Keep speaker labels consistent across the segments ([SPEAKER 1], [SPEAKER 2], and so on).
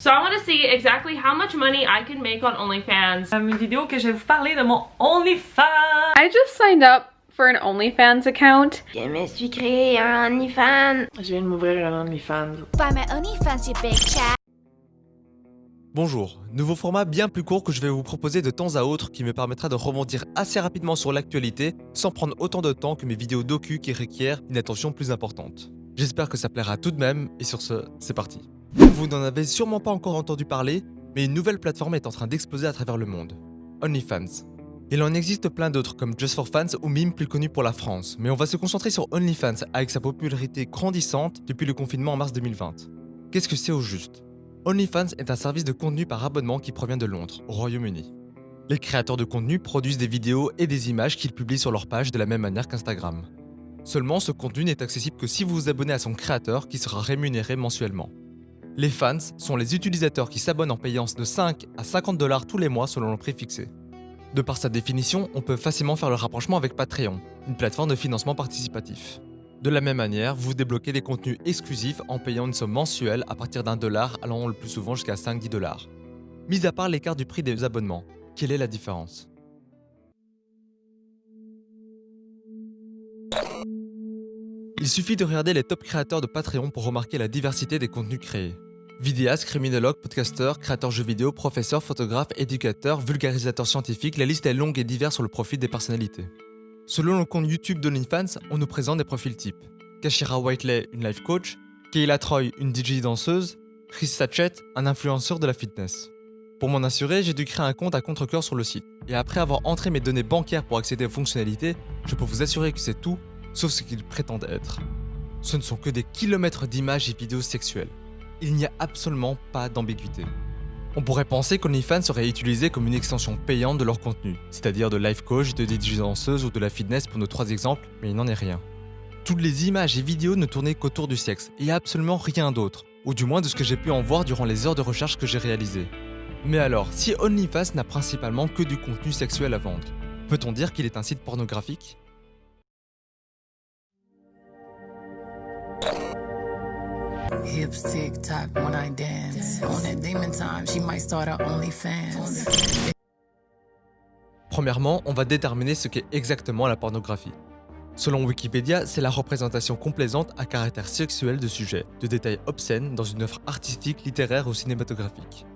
[SPEAKER 1] So I want to see exactly how much money I can make on OnlyFans.
[SPEAKER 2] Une vidéo que je vais vous parler de mon OnlyFans.
[SPEAKER 3] I just signed up for an OnlyFans account.
[SPEAKER 4] Je me suis créé un OnlyFans.
[SPEAKER 2] Je viens de m'ouvrir un OnlyFans.
[SPEAKER 5] Buy my OnlyFans, you big chat.
[SPEAKER 6] Bonjour, nouveau format bien plus court que je vais vous proposer de temps à autre qui me permettra de rebondir assez rapidement sur l'actualité sans prendre autant de temps que mes vidéos docu qui requièrent une attention plus importante. J'espère que ça plaira tout de même et sur ce, c'est parti. Vous n'en avez sûrement pas encore entendu parler, mais une nouvelle plateforme est en train d'exploser à travers le monde. OnlyFans. Il en existe plein d'autres comme Just for Fans ou Mime plus connu pour la France, mais on va se concentrer sur OnlyFans avec sa popularité grandissante depuis le confinement en mars 2020. Qu'est-ce que c'est au juste? OnlyFans est un service de contenu par abonnement qui provient de Londres, au Royaume-Uni. Les créateurs de contenu produisent des vidéos et des images qu'ils publient sur leur page de la même manière qu'Instagram. Seulement, ce contenu n'est accessible que si vous vous abonnez à son créateur qui sera rémunéré mensuellement. Les fans sont les utilisateurs qui s'abonnent en payant de 5 à 50 dollars tous les mois selon le prix fixé. De par sa définition, on peut facilement faire le rapprochement avec Patreon, une plateforme de financement participatif. De la même manière, vous débloquez des contenus exclusifs en payant une somme mensuelle à partir d'un dollar allant le plus souvent jusqu'à 5-10 dollars. Mis à part l'écart du prix des abonnements, quelle est la différence? Il suffit de regarder les top créateurs de Patreon pour remarquer la diversité des contenus créés. Vidéastes, criminologues, podcasteurs, créateurs jeux vidéo, professeurs, photographes, éducateurs, vulgarisateurs scientifiques, la liste est longue et diverse sur le profil des personnalités. Selon le compte YouTube d'OnlyFans, on nous présente des profils types. Kashira Whiteley, une life coach, Kayla Troy, une DJ danseuse, Chris Satchet, un influenceur de la fitness. Pour m'en assurer, j'ai dû créer un compte à contre-cœur sur le site. Et après avoir entré mes données bancaires pour accéder aux fonctionnalités, je peux vous assurer que c'est tout, sauf ce qu'ils prétendent être. Ce ne sont que des kilomètres d'images et vidéos sexuelles. Il n'y a absolument pas d'ambiguïté. On pourrait penser qu'OnlyFans serait utilisé comme une extension payante de leur contenu, c'est-à-dire de life coach, de DJ danseuse ou de la fitness pour nos trois exemples, mais il n'en est rien. Toutes les images et vidéos ne tournaient qu'autour du sexe, et absolument rien d'autre, ou du moins de ce que j'ai pu en voir durant les heures de recherche que j'ai réalisées. Mais alors, si OnlyFans n'a principalement que du contenu sexuel à vendre, peut-on dire qu'il est un site pornographique?
[SPEAKER 7] Hips tick tock when I dance. On that demon time, she might start her OnlyFans.
[SPEAKER 6] Premièrement, on va déterminer ce qu'est exactement la pornographie. Selon Wikipédia, c'est la représentation complaisante à caractère sexuel de sujets, de détails obscènes dans une œuvre artistique, littéraire ou cinématographique.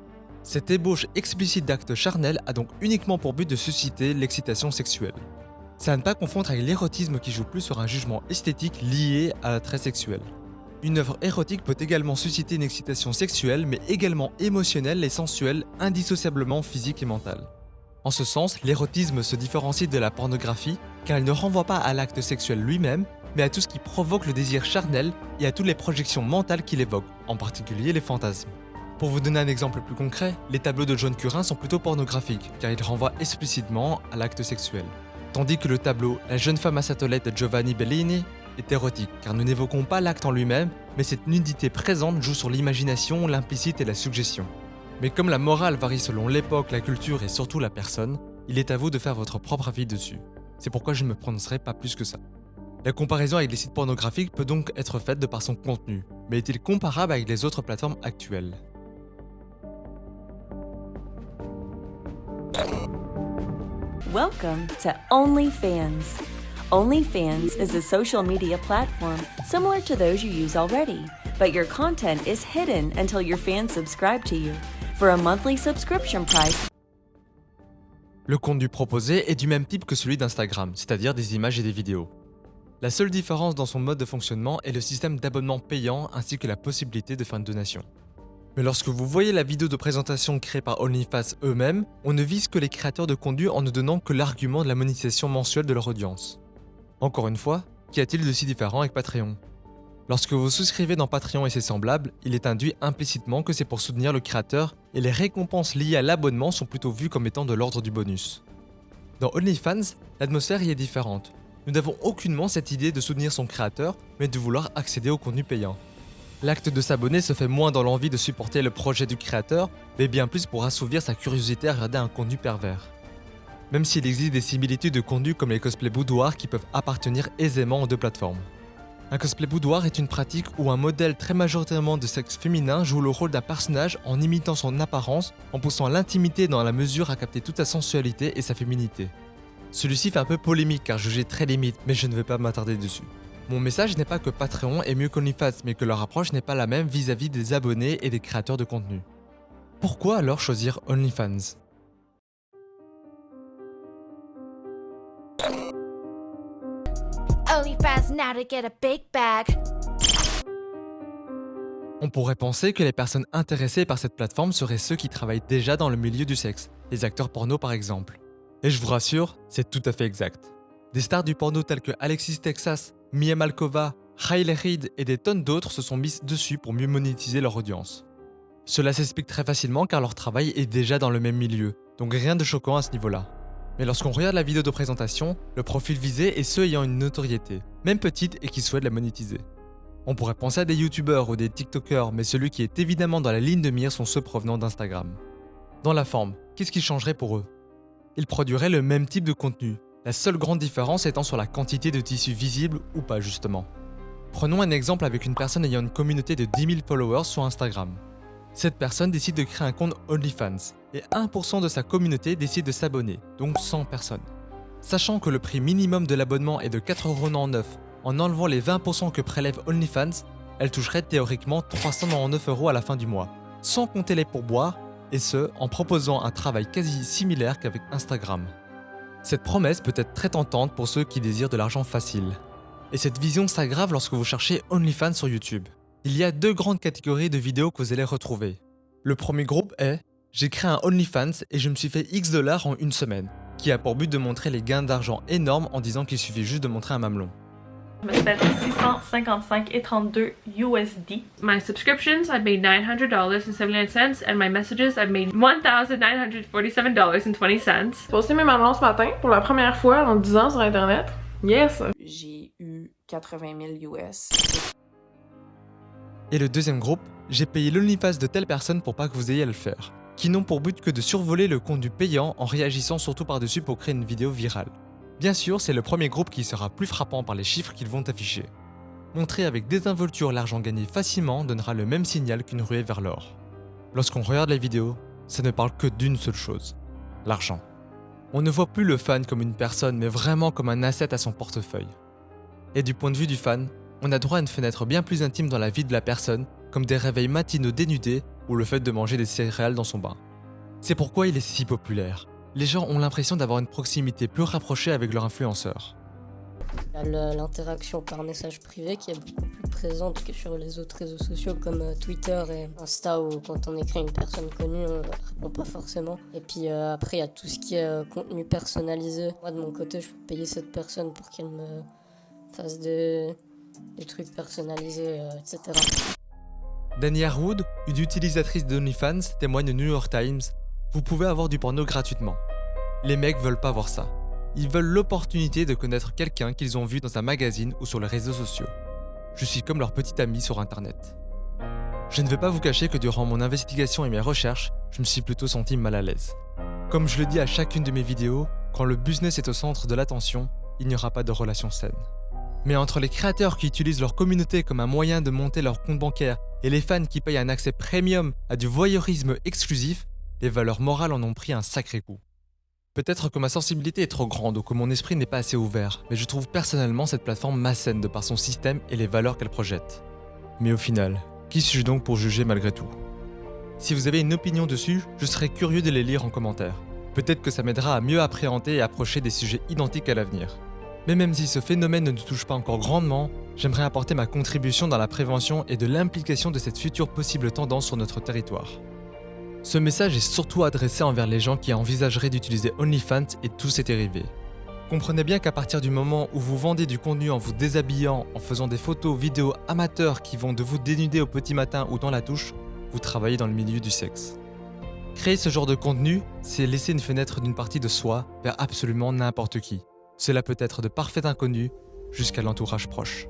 [SPEAKER 6] Cette ébauche explicite d'actes charnels a donc uniquement pour but de susciter l'excitation sexuelle. C'est à ne pas confondre avec l'érotisme qui joue plus sur un jugement esthétique lié à l'attrait sexuel. Une œuvre érotique peut également susciter une excitation sexuelle, mais également émotionnelle et sensuelle, indissociablement physique et mentale. En ce sens, l'érotisme se différencie de la pornographie, car il ne renvoie pas à l'acte sexuel lui-même, mais à tout ce qui provoque le désir charnel et à toutes les projections mentales qu'il évoque, en particulier les fantasmes. Pour vous donner un exemple plus concret, les tableaux de John Curin sont plutôt pornographiques, car ils renvoient explicitement à l'acte sexuel. Tandis que le tableau La jeune femme à sa toilette de Giovanni Bellini est érotique, car nous n'évoquons pas l'acte en lui-même, mais cette nudité présente joue sur l'imagination, l'implicite et la suggestion. Mais comme la morale varie selon l'époque, la culture et surtout la personne, il est à vous de faire votre propre avis dessus. C'est pourquoi je ne me prononcerai pas plus que ça. La comparaison avec les sites pornographiques peut donc être faite de par son contenu, mais est-il comparable avec les autres plateformes actuelles?
[SPEAKER 8] Welcome to OnlyFans. OnlyFans is a social media platform similar to those you use already, but your content is hidden until your fans subscribe to you. For a monthly subscription price,
[SPEAKER 6] Le contenu proposé est du même type que celui d'Instagram, c'est-à-dire des images et des vidéos. La seule différence dans son mode de fonctionnement est le système d'abonnement payant ainsi que la possibilité de faire une donation. Mais lorsque vous voyez la vidéo de présentation créée par OnlyFans eux-mêmes, on ne vise que les créateurs de contenu en ne donnant que l'argument de la monétisation mensuelle de leur audience. Encore une fois, qu'y a-t-il de si différent avec Patreon? Lorsque vous souscrivez dans Patreon et ses semblables, il est induit implicitement que c'est pour soutenir le créateur et les récompenses liées à l'abonnement sont plutôt vues comme étant de l'ordre du bonus. Dans OnlyFans, l'atmosphère y est différente. Nous n'avons aucunement cette idée de soutenir son créateur, mais de vouloir accéder au contenu payant. L'acte de s'abonner se fait moins dans l'envie de supporter le projet du créateur, mais bien plus pour assouvir sa curiosité à regarder un contenu pervers. Même s'il existe des similitudes de contenu comme les cosplays boudoirs qui peuvent appartenir aisément aux deux plateformes. Un cosplay boudoir est une pratique où un modèle très majoritairement de sexe féminin joue le rôle d'un personnage en imitant son apparence, en poussant l'intimité dans la mesure à capter toute sa sensualité et sa féminité. Celui-ci fait un peu polémique car jugé très limite, mais je ne vais pas m'attarder dessus. Mon message n'est pas que Patreon est mieux qu'OnlyFans, mais que leur approche n'est pas la même vis-à-vis des abonnés et des créateurs de contenu. Pourquoi alors choisir OnlyFans? On pourrait penser que les personnes intéressées par cette plateforme seraient ceux qui travaillent déjà dans le milieu du sexe, les acteurs porno par exemple. Et je vous rassure, c'est tout à fait exact. Des stars du porno tels que Alexis Texas, Mia Malkova, Riley Reid et des tonnes d'autres se sont mises dessus pour mieux monétiser leur audience. Cela s'explique très facilement car leur travail est déjà dans le même milieu, donc rien de choquant à ce niveau-là. Mais lorsqu'on regarde la vidéo de présentation, le profil visé est ceux ayant une notoriété, même petite et qui souhaitent la monétiser. On pourrait penser à des youtubeurs ou des tiktokers, mais celui qui est évidemment dans la ligne de mire sont ceux provenant d'Instagram. Dans la forme, qu'est-ce qui changerait pour eux? Ils produiraient le même type de contenu, la seule grande différence étant sur la quantité de tissus visibles ou pas justement. Prenons un exemple avec une personne ayant une communauté de 10 000 followers sur Instagram. Cette personne décide de créer un compte OnlyFans et 1% de sa communauté décide de s'abonner, donc 100 personnes. Sachant que le prix minimum de l'abonnement est de 4,99€, en enlevant les 20% que prélève OnlyFans, elle toucherait théoriquement 399 euros à la fin du mois, sans compter les pourboires, et ce, en proposant un travail quasi similaire qu'avec Instagram. Cette promesse peut être très tentante pour ceux qui désirent de l'argent facile. Et cette vision s'aggrave lorsque vous cherchez OnlyFans sur YouTube. Il y a deux grandes catégories de vidéos que vous allez retrouver. Le premier groupe est J'ai créé un OnlyFans et je me suis fait X dollars en une semaine, qui a pour but de montrer les gains d'argent énormes en disant qu'il suffit juste de montrer un mamelon.
[SPEAKER 2] Je me suis fait 655 et 32 USD.
[SPEAKER 1] My subscriptions, I've made $900.79 and my messages, I've made $1,947.20.
[SPEAKER 2] J'ai posté mes mamelons ce matin pour la première fois en 10 ans sur internet. Yes!
[SPEAKER 9] J'ai eu 80 000 US.
[SPEAKER 6] Et le deuxième groupe, j'ai payé l'OnlyFans de telle personne pour pas que vous ayez à le faire, qui n'ont pour but que de survoler le compte du payant en réagissant surtout par-dessus pour créer une vidéo virale. Bien sûr, c'est le premier groupe qui sera plus frappant par les chiffres qu'ils vont afficher. Montrer avec désinvolture l'argent gagné facilement donnera le même signal qu'une ruée vers l'or. Lorsqu'on regarde les vidéos, ça ne parle que d'une seule chose, l'argent. On ne voit plus le fan comme une personne, mais vraiment comme un asset à son portefeuille. Et du point de vue du fan, on a droit à une fenêtre bien plus intime dans la vie de la personne, comme des réveils matinaux dénudés ou le fait de manger des céréales dans son bain. C'est pourquoi il est si populaire. Les gens ont l'impression d'avoir une proximité plus rapprochée avec leur influenceur.
[SPEAKER 10] L'interaction par message privé qui est beaucoup plus présente que sur les autres réseaux sociaux comme euh, Twitter et Insta où quand on écrit une personne connue on ne répond pas forcément. Et puis euh, après il y a tout ce qui est euh, contenu personnalisé. Moi de mon côté je peux payer cette personne pour qu'elle me fasse des, des trucs personnalisés, euh, etc.
[SPEAKER 6] Dania Wood, une utilisatrice d'OnlyFans, témoigne au New York Times Vous pouvez avoir du porno gratuitement. Les mecs veulent pas voir ça. Ils veulent l'opportunité de connaître quelqu'un qu'ils ont vu dans un magazine ou sur les réseaux sociaux. Je suis comme leur petit ami sur internet. Je ne vais pas vous cacher que durant mon investigation et mes recherches, je me suis plutôt senti mal à l'aise. Comme je le dis à chacune de mes vidéos, quand le business est au centre de l'attention, il n'y aura pas de relation saine. Mais entre les créateurs qui utilisent leur communauté comme un moyen de monter leur compte bancaire et les fans qui payent un accès premium à du voyeurisme exclusif, les valeurs morales en ont pris un sacré coup. Peut-être que ma sensibilité est trop grande ou que mon esprit n'est pas assez ouvert, mais je trouve personnellement cette plateforme malsaine de par son système et les valeurs qu'elle projette. Mais au final, qui suis-je donc pour juger malgré tout? Si vous avez une opinion dessus, je serais curieux de les lire en commentaire. Peut-être que ça m'aidera à mieux appréhender et approcher des sujets identiques à l'avenir. Mais même si ce phénomène ne nous touche pas encore grandement, j'aimerais apporter ma contribution dans la prévention et de l'implication de cette future possible tendance sur notre territoire. Ce message est surtout adressé envers les gens qui envisageraient d'utiliser OnlyFans et tous ses dérivés. Comprenez bien qu'à partir du moment où vous vendez du contenu en vous déshabillant, en faisant des photos, vidéos amateurs qui vont de vous dénuder au petit matin ou dans la touche, vous travaillez dans le milieu du sexe. Créer ce genre de contenu, c'est laisser une fenêtre d'une partie de soi vers absolument n'importe qui. Cela peut être de parfaits inconnus jusqu'à l'entourage proche.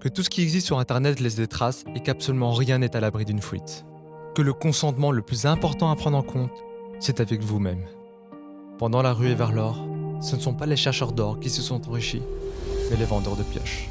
[SPEAKER 6] Que tout ce qui existe sur Internet laisse des traces et qu'absolument rien n'est à l'abri d'une fuite. Que le consentement le plus important à prendre en compte, c'est avec vous-même. Pendant la ruée vers l'or, ce ne sont pas les chercheurs d'or qui se sont enrichis, mais les vendeurs de pioches.